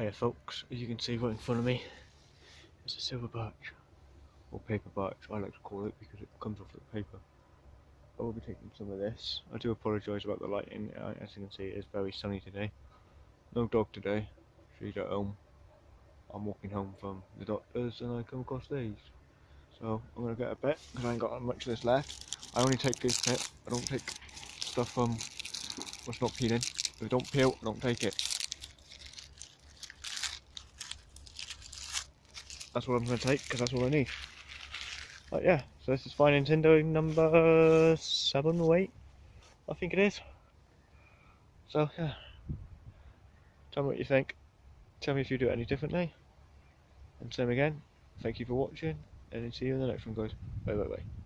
Hiya folks, as you can see right in front of me, it's a silver birch, or paper birch I like to call it because it comes off the paper. I will be taking some of this. I do apologise about the lighting, uh, as you can see it is very sunny today. No dog today, she's at home. I'm walking home from the doctor's and I come across these. So I'm going to get a bit because I ain't got much of this left. I only take this bit, I don't take stuff from what's not peeling. If it don't peel, I don't take it. That's what I'm going to take because that's all I need. But yeah, so this is Fine Nintendo number 7 or 8, I think it is. So yeah, tell me what you think. Tell me if you do it any differently. And same again, thank you for watching and see you in the next one guys. Bye bye bye.